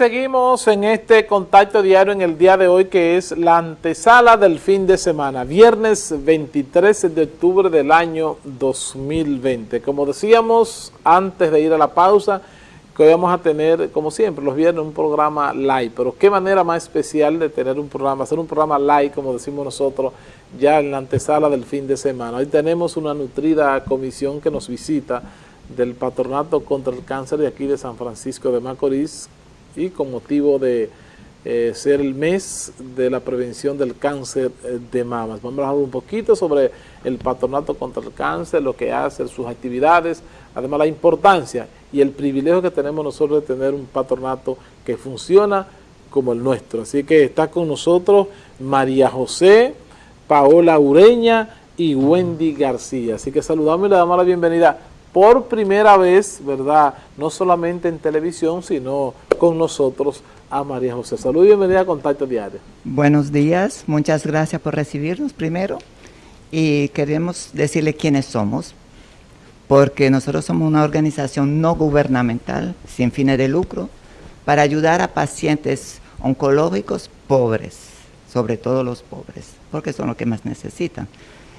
seguimos en este contacto diario en el día de hoy que es la antesala del fin de semana, viernes 23 de octubre del año 2020. Como decíamos antes de ir a la pausa, que hoy vamos a tener, como siempre, los viernes un programa live, pero qué manera más especial de tener un programa, hacer un programa live, como decimos nosotros, ya en la antesala del fin de semana. Hoy tenemos una nutrida comisión que nos visita del Patronato contra el Cáncer de aquí de San Francisco de Macorís, y con motivo de eh, ser el mes de la prevención del cáncer eh, de mamas. Vamos a hablar un poquito sobre el patronato contra el cáncer, lo que hace, sus actividades, además la importancia y el privilegio que tenemos nosotros de tener un patronato que funciona como el nuestro. Así que está con nosotros María José, Paola Ureña y Wendy García. Así que saludamos y le damos la bienvenida por primera vez, ¿verdad? No solamente en televisión, sino con nosotros a María José. Salud y bienvenida a Contacto Diario. Buenos días, muchas gracias por recibirnos primero y queremos decirle quiénes somos, porque nosotros somos una organización no gubernamental, sin fines de lucro, para ayudar a pacientes oncológicos pobres, sobre todo los pobres, porque son los que más necesitan.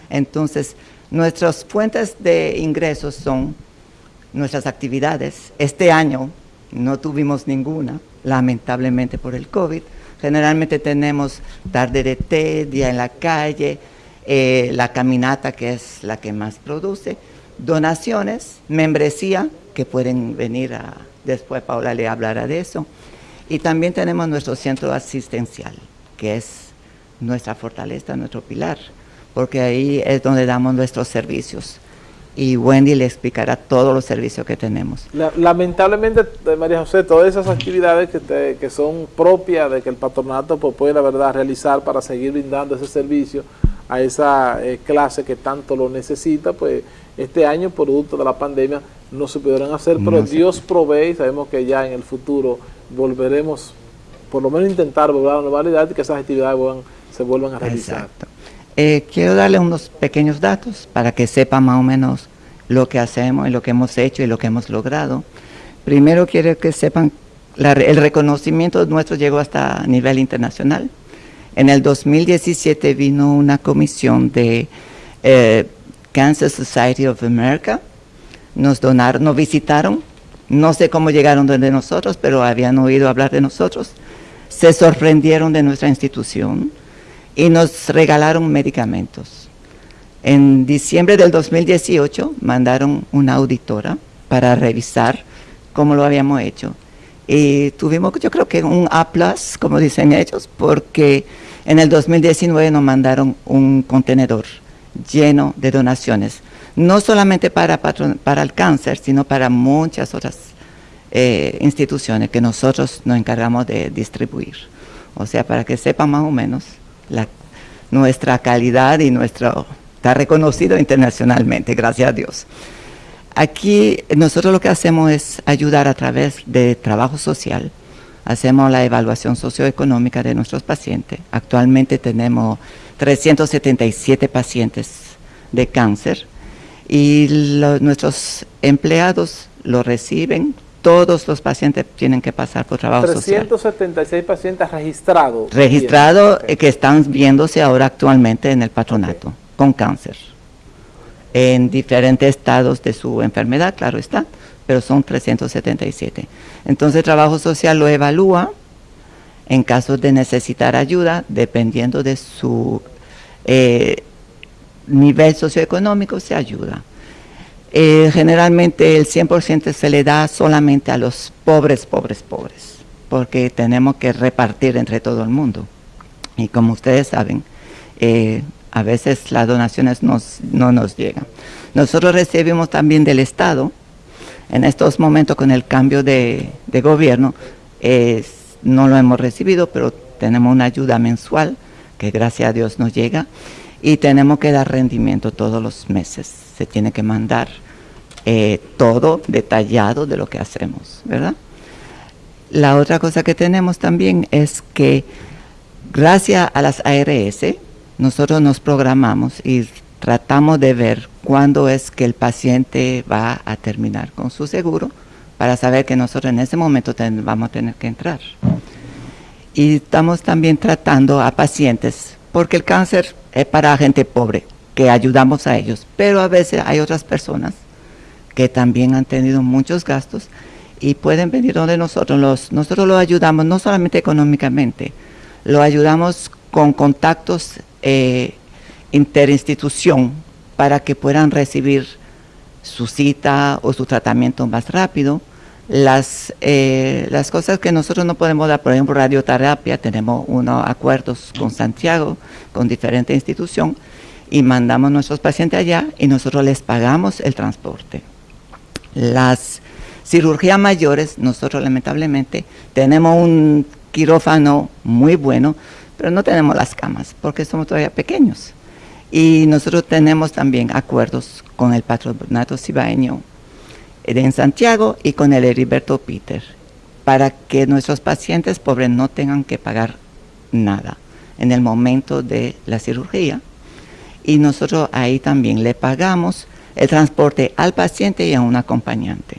Entonces, Nuestras fuentes de ingresos son nuestras actividades. Este año no tuvimos ninguna, lamentablemente por el COVID. Generalmente tenemos tarde de té, día en la calle, eh, la caminata que es la que más produce, donaciones, membresía, que pueden venir a, después Paula le hablará de eso, y también tenemos nuestro centro asistencial, que es nuestra fortaleza, nuestro pilar porque ahí es donde damos nuestros servicios. Y Wendy le explicará todos los servicios que tenemos. lamentablemente, eh, María José, todas esas actividades que, que son propias de que el patronato pues, puede, la verdad, realizar para seguir brindando ese servicio a esa eh, clase que tanto lo necesita, pues este año, producto de la pandemia, no se pudieron hacer, pero Dios provee y sabemos que ya en el futuro volveremos, por lo menos intentar volver a la normalidad y que esas actividades se vuelvan a realizar. Exacto. Eh, quiero darle unos pequeños datos para que sepan más o menos lo que hacemos y lo que hemos hecho y lo que hemos logrado. Primero quiero que sepan, el reconocimiento nuestro llegó hasta nivel internacional. En el 2017 vino una comisión de eh, Cancer Society of America, nos donaron, nos visitaron, no sé cómo llegaron donde nosotros, pero habían oído hablar de nosotros, se sorprendieron de nuestra institución, y nos regalaron medicamentos. En diciembre del 2018 mandaron una auditora para revisar cómo lo habíamos hecho. Y tuvimos, yo creo que un A+, como dicen ellos, porque en el 2019 nos mandaron un contenedor lleno de donaciones, no solamente para, para el cáncer, sino para muchas otras eh, instituciones que nosotros nos encargamos de distribuir. O sea, para que sepan más o menos nuestra calidad y nuestro, está reconocido internacionalmente, gracias a Dios. Aquí nosotros lo que hacemos es ayudar a través de trabajo social, hacemos la evaluación socioeconómica de nuestros pacientes. Actualmente tenemos 377 pacientes de cáncer y nuestros empleados lo reciben todos los pacientes tienen que pasar por trabajo 376 pacientes registrados. Registrados eh, que están viéndose ahora actualmente en el patronato con cáncer. En diferentes estados de su enfermedad, claro está, pero son 377. Entonces trabajo social lo evalúa en caso de necesitar ayuda, dependiendo de su eh, nivel socioeconómico, se ayuda. Eh, generalmente el 100% se le da solamente a los pobres, pobres, pobres, porque tenemos que repartir entre todo el mundo. Y como ustedes saben, eh, a veces las donaciones no nos llegan. Nosotros recibimos también del Estado, en estos momentos con el cambio de, gobierno, no lo hemos recibido, pero tenemos una ayuda mensual que gracias a Dios nos llega y tenemos que dar rendimiento todos los meses. Tiene que mandar eh, todo detallado de lo que hacemos, ¿verdad? La otra cosa que tenemos también es que gracias a las ARS, nosotros nos programamos y tratamos de ver cuándo es que el paciente va a terminar con su seguro para saber que nosotros en ese momento vamos a tener que entrar. Y estamos también tratando a pacientes, porque el cáncer es para gente pobre, que ayudamos a ellos, pero a veces hay otras personas que también han tenido muchos gastos y pueden venir donde nosotros. Los, nosotros los ayudamos no solamente económicamente, lo ayudamos con contactos eh, interinstitución para que puedan recibir su cita o su tratamiento más rápido. Las, eh, las cosas que nosotros no podemos dar, por ejemplo, radioterapia, tenemos unos acuerdos con Santiago, con diferentes instituciones, y mandamos nuestros pacientes allá y nosotros les pagamos el transporte. Las cirugías mayores, nosotros lamentablemente tenemos un quirófano muy bueno, pero no tenemos las camas porque somos todavía pequeños. Y nosotros tenemos también acuerdos con el patronato cibaeño en Santiago y con el Heriberto Peter para que nuestros pacientes pobres no tengan que pagar nada en el momento de la cirugía. Y nosotros ahí también le pagamos el transporte al paciente y a un acompañante.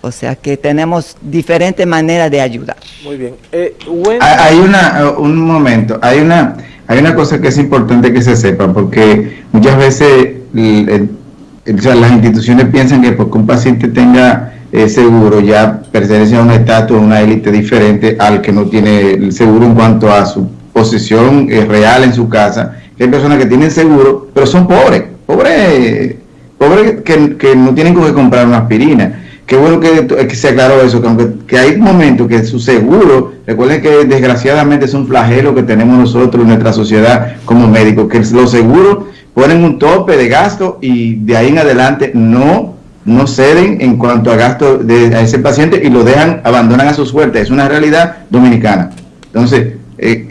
O sea que tenemos diferentes maneras de ayudar. Muy bien. Eh, hay una, un momento, hay una, hay una cosa que es importante que se sepa, porque muchas veces las instituciones piensan que porque un paciente tenga eh, seguro ya pertenece a un estatus, a una élite diferente al que no tiene el seguro en cuanto a su posición eh, real en su casa. Hay personas que tienen seguro, pero son pobres pobres pobre que, que, no tienen que comprar una aspirina. Qué bueno que, que se aclaró eso, que aunque que hay momentos que su seguro, recuerden que desgraciadamente es un flagelo que tenemos nosotros en nuestra sociedad como médicos, que los seguros ponen un tope de gasto y de ahí en adelante no no ceden en cuanto a gasto de ese paciente y lo dejan, abandonan a su suerte. Es una realidad dominicana. Entonces, eh,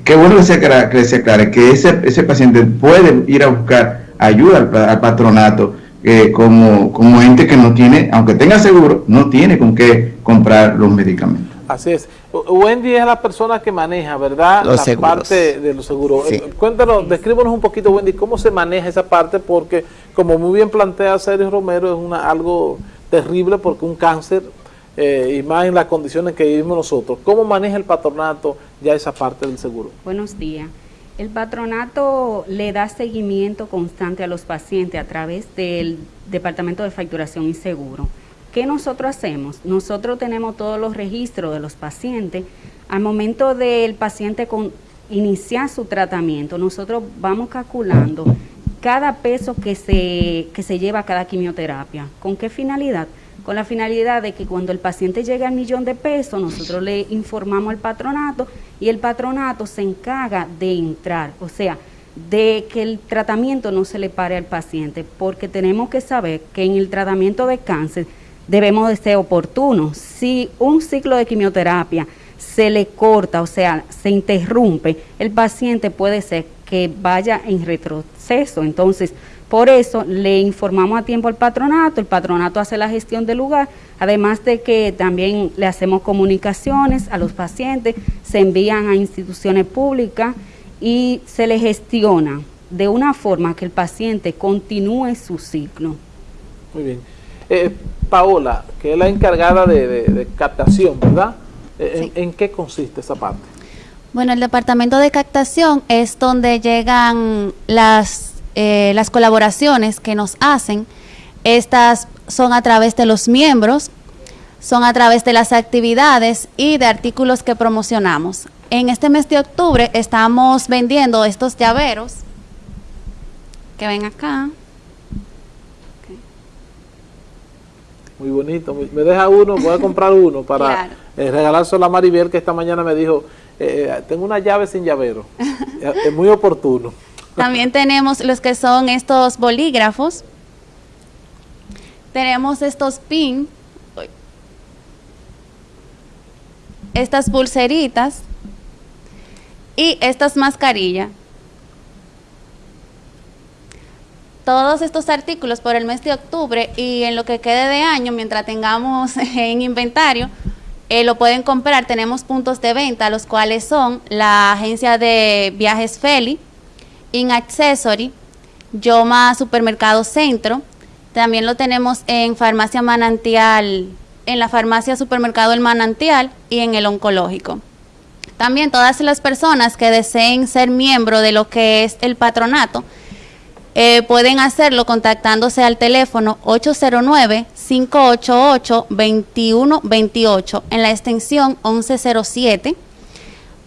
qué bueno que se aclare que, se aclare que ese, ese paciente puede ir a buscar ayuda al, patronato eh, como, como ente que no tiene, aunque tenga seguro, no tiene con qué comprar los medicamentos. Así es. Wendy es la persona que maneja, ¿verdad? Los la parte de los seguros. Eh, cuéntanos, descríbanos un poquito, Wendy, cómo se maneja esa parte, porque como muy bien plantea Sergio Romero, es una algo terrible porque un cáncer, eh, y más en las condiciones que vivimos nosotros. ¿Cómo maneja el patronato ya esa parte del seguro? Buenos días. El patronato le da seguimiento constante a los pacientes a través del Departamento de Facturación y Seguro. ¿Qué nosotros hacemos? Nosotros tenemos todos los registros de los pacientes. Al momento del paciente con, iniciar su tratamiento, nosotros vamos calculando cada peso que se, que se lleva a cada quimioterapia. ¿Con qué finalidad? Con la finalidad de que cuando el paciente llegue al millón de pesos, nosotros le informamos al patronato y el patronato se encarga de entrar, o sea, de que el tratamiento no se le pare al paciente, porque tenemos que saber que en el tratamiento de cáncer debemos de ser oportunos. Si un ciclo de quimioterapia se le corta, o sea, se interrumpe, el paciente puede ser que vaya en retroceso. Entonces, por eso le informamos a tiempo al patronato, el patronato hace la gestión del lugar, además de que también le hacemos comunicaciones a los pacientes, se envían a instituciones públicas y se le gestiona de una forma que el paciente continúe su ciclo. Muy bien. Eh, Paola, que es la encargada de, captación, ¿verdad? Eh, ¿En qué consiste esa parte? Bueno, el departamento de captación es donde llegan las eh, las colaboraciones que nos hacen, estas son a través de los miembros, son a través de las actividades y de artículos que promocionamos. En este mes de octubre estamos vendiendo estos llaveros que ven acá. Muy bonito, me deja uno, voy a comprar uno para eh, regalárselo a Maribel que esta mañana me dijo, eh, tengo una llave sin llavero, es muy oportuno. También tenemos los que son estos bolígrafos. Tenemos estos pin, estas pulseritas y estas mascarillas. Todos estos artículos por el mes de octubre y en lo que quede de año, mientras tengamos en inventario, eh, lo pueden comprar. Tenemos puntos de venta, los cuales son la agencia de viajes Feli, In Accessory, Yoma Supermercado Centro. También lo tenemos en Farmacia Manantial en la farmacia supermercado El Manantial y en el oncológico. También todas las personas que deseen ser miembro de lo que es el patronato eh, pueden hacerlo contactándose al teléfono 809-588-2128 en la extensión 1107.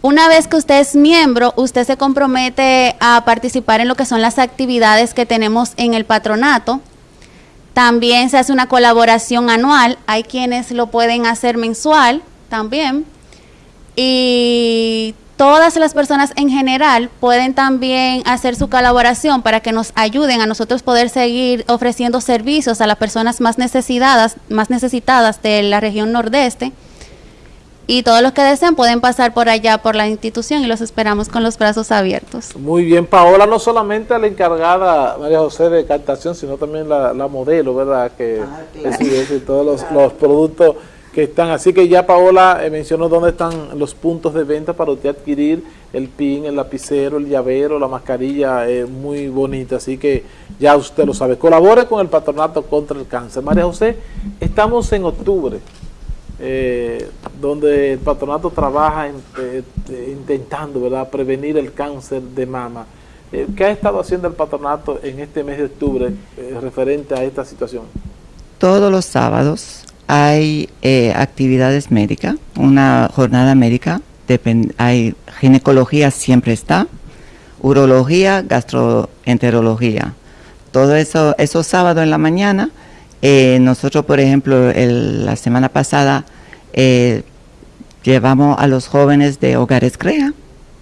Una vez que usted es miembro, usted se compromete a participar en lo que son las actividades que tenemos en el patronato. También se hace una colaboración anual. Hay quienes lo pueden hacer mensual también y todas las personas en general pueden también hacer su colaboración para que nos ayuden a nosotros poder seguir ofreciendo servicios a las personas más necesitadas, más necesitadas de la región nordeste. Y todos los que deseen pueden pasar por allá por la institución y los esperamos con los brazos abiertos. Muy bien, Paola, no solamente la encargada María José de captación, sino también la, modelo, ¿verdad? Que ah, todos los, los productos que están. Así que ya Paola eh, mencionó dónde están los puntos de venta para usted adquirir el pin, el lapicero, el llavero, la mascarilla, es muy bonita. Así que ya usted lo sabe. Colabore con el Patronato contra el Cáncer. María José, estamos en octubre, eh, donde el Patronato trabaja eh, intentando ¿verdad? prevenir el cáncer de mama. ¿Qué ha estado haciendo el patronato en este mes de octubre referente a esta situación? Todos los sábados hay eh, actividades médicas, una jornada médica, hay ginecología siempre está, urología, gastroenterología. Todo eso, esos sábados en la mañana, eh, nosotros por ejemplo la semana pasada eh, llevamos a los jóvenes de Hogares CREA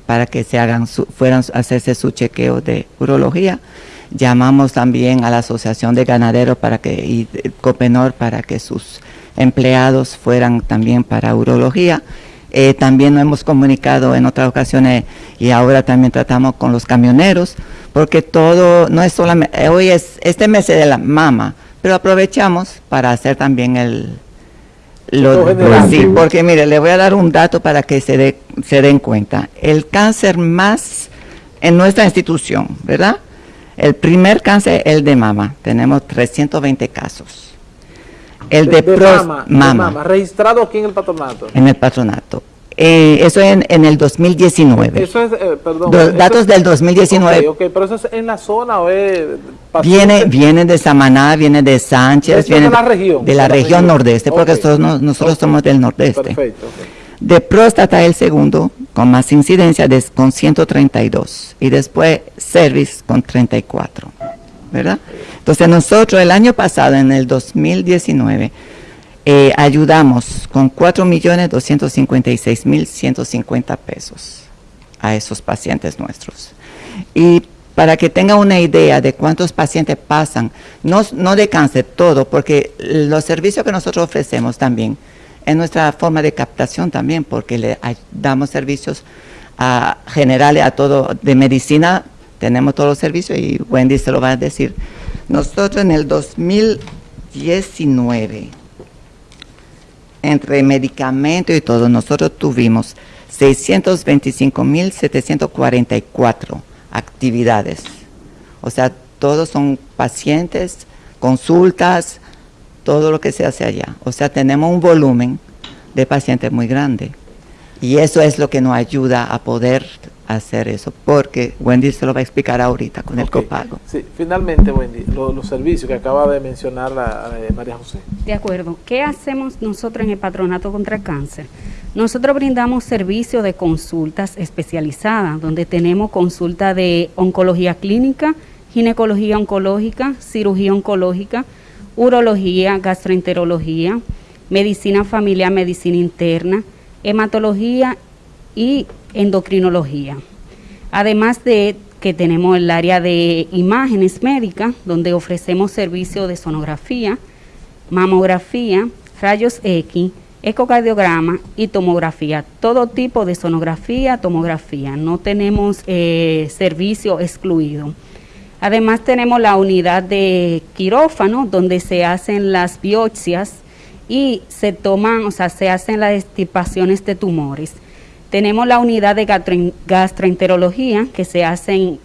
para que se hagan fueran a hacerse su chequeo de urología. Llamamos también a la Asociación de Ganaderos para que, y Copenor para que sus empleados fueran también para urología. Eh, también nos hemos comunicado en otras ocasiones y ahora también tratamos con los camioneros, porque todo no es solamente, eh, hoy es este mes de la mama, pero aprovechamos para hacer también el... Lo, sí, porque mire, le voy a dar un dato para que se, de, se den cuenta. El cáncer más en nuestra institución, ¿verdad? El primer cáncer, el de mama. Tenemos 320 casos el de, mama, registrado aquí en el patronato. En el patronato. Eh, eso en, en el 2019. Eso es, eh, perdón. datos del 2019. Ok, pero eso es en la zona o es... Viene, viene de Samaná, viene de Sánchez, viene de la región. De la, región, nordeste, porque nosotros, somos del nordeste. Perfecto. De próstata el segundo, con más incidencia, de, con 132. Y después cervix con 34. ¿Verdad? Entonces nosotros el año pasado, en el 2019, eh, ayudamos con 4.256.150 pesos a esos pacientes nuestros. Y para que tengan una idea de cuántos pacientes pasan, no, no de cáncer, todo, porque los servicios que nosotros ofrecemos también, es nuestra forma de captación también, porque le damos servicios a, generales a todo, de medicina, tenemos todos los servicios y Wendy se lo va a decir nosotros en el 2019, entre medicamentos y todo, nosotros tuvimos 625.744 actividades. O sea, todos son pacientes, consultas, todo lo que se hace allá. O sea, tenemos un volumen de pacientes muy grande. Y eso es lo que nos ayuda a poder hacer eso, porque Wendy se lo va a explicar ahorita con el copago. Sí, finalmente Wendy, los servicios que acaba de mencionar la, eh, María José. De acuerdo, ¿qué hacemos nosotros en el Patronato contra el Cáncer? Nosotros brindamos servicios de consultas especializadas, donde tenemos consulta de oncología clínica, ginecología oncológica, cirugía oncológica, urología, gastroenterología, medicina familiar, medicina interna, hematología y endocrinología. Además de que tenemos el área de imágenes médicas, donde ofrecemos servicios de sonografía, mamografía, rayos X, ecocardiograma y tomografía. Todo tipo de sonografía, tomografía. No tenemos eh, servicio excluido. Además tenemos la unidad de quirófano, donde se hacen las biopsias y se toman, o sea, se hacen las estipaciones de tumores. Tenemos la unidad de gastroenterología que se hace en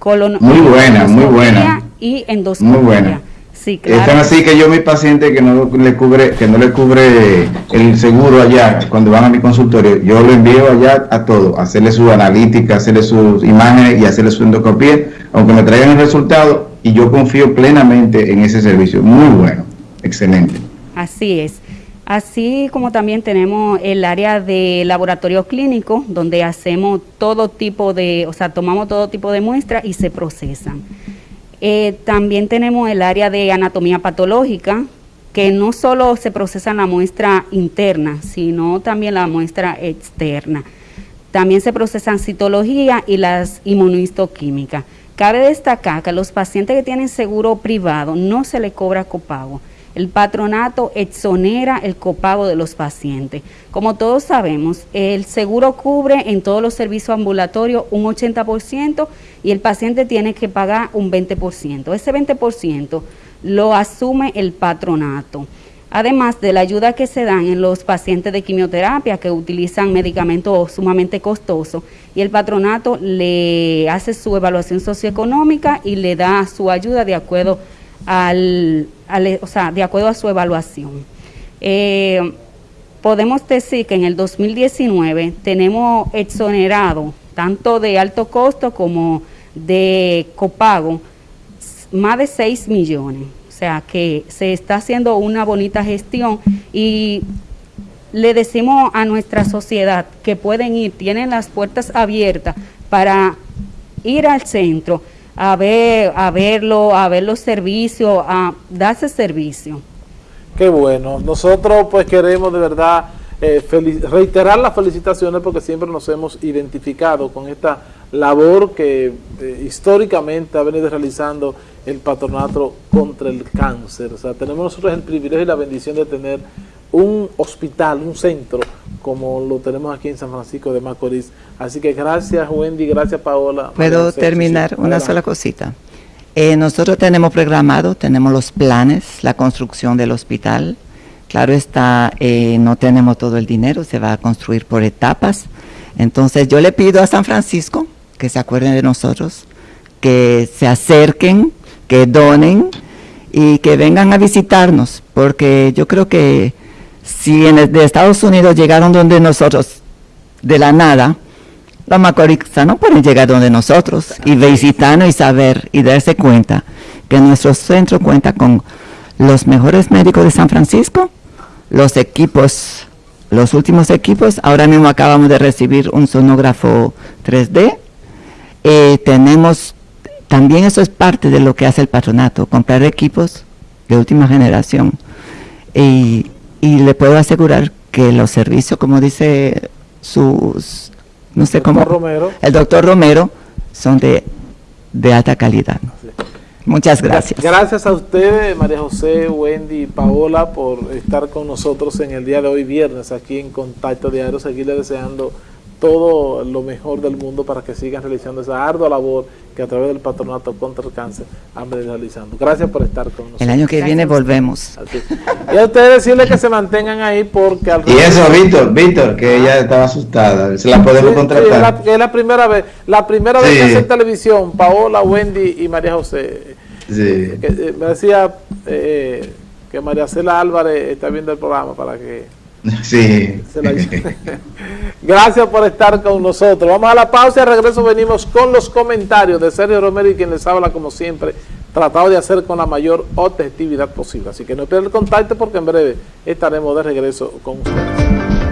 colon muy buena, muy buena y endoscopia. Sí, claro. Están así que yo mi paciente que no le cubre que no le cubre el seguro allá cuando van a mi consultorio, yo lo envío allá a todo, hacerle su analítica, hacerle sus imágenes y hacerle su endoscopía, aunque me traigan el resultado y yo confío plenamente en ese servicio. Muy bueno, excelente. Así es. Así como también tenemos el área de laboratorio clínico, donde hacemos todo tipo de, o sea, tomamos todo tipo de muestras y se procesan. Eh, también tenemos el área de anatomía patológica, que no solo se procesa la muestra interna, sino también la muestra externa. También se procesan citología y las inmunohistoquímicas. Cabe destacar que a los pacientes que tienen seguro privado no se le cobra copago el patronato exonera el copago de los pacientes. Como todos sabemos, el seguro cubre en todos los servicios ambulatorios un 80% y el paciente tiene que pagar un 20%. Ese 20% lo asume el patronato. Además de la ayuda que se dan en los pacientes de quimioterapia que utilizan medicamentos sumamente costosos y el patronato le hace su evaluación socioeconómica y le da su ayuda de acuerdo de acuerdo a su evaluación. Eh, podemos decir que en el 2019 tenemos exonerado tanto de alto costo como de copago más de 6 millones. O sea que se está haciendo una bonita gestión y le decimos a nuestra sociedad que pueden ir, tienen las puertas abiertas para ir al centro a ver, a verlo, a ver los servicios, a darse servicio. Qué bueno. Nosotros pues queremos de verdad eh, reiterar las felicitaciones porque siempre nos hemos identificado con esta labor que eh, históricamente ha venido realizando el patronato contra el cáncer. O sea, tenemos nosotros el privilegio y la bendición de tener un hospital, un centro, como lo tenemos aquí en San Francisco de Macorís. Así que gracias Wendy, gracias Paola. ¿Puedo terminar una sola cosita? Eh, nosotros tenemos programado, tenemos los planes, la construcción del hospital. Claro está, eh, no tenemos todo el dinero, se va a construir por etapas. Entonces yo le pido a San Francisco que se acuerden de nosotros, que se acerquen, que donen y que vengan a visitarnos, porque yo creo que si en de Estados Unidos llegaron donde nosotros de la nada, los no pueden llegar donde nosotros y visitarnos y saber y darse cuenta que nuestro centro cuenta con los mejores médicos de San Francisco, los equipos, los últimos equipos, ahora mismo acabamos de recibir un sonógrafo 3D, eh, tenemos, también eso es parte de lo que hace el patronato, comprar equipos de última generación. Y y le puedo asegurar que los servicios, como dice sus, no sé cómo, el doctor Romero, son de, de alta calidad. Muchas gracias. Gracias a ustedes, María José, Wendy y Paola, por estar con nosotros en el día de hoy, viernes, aquí en Contacto Diario. Seguirle deseando todo lo mejor del mundo para que sigan realizando esa ardua labor que a través del Patronato contra el Cáncer han venido realizando. Gracias por estar con nosotros. El año que viene volvemos. Y a ustedes decirles que se mantengan ahí porque... Al y eso, Víctor, Víctor, que ella estaba asustada. Se la podemos contratar. es, la, primera vez. La primera vez que hace televisión, Paola, Wendy y María José. Sí. Eh, me decía eh, que María Cela Álvarez está viendo el programa para que Sí. Gracias por estar con nosotros. Vamos a la pausa y al regreso venimos con los comentarios de Sergio Romero y quien les habla como siempre, tratado de hacer con la mayor objetividad posible. Así que no pierdan el contacto porque en breve estaremos de regreso con ustedes.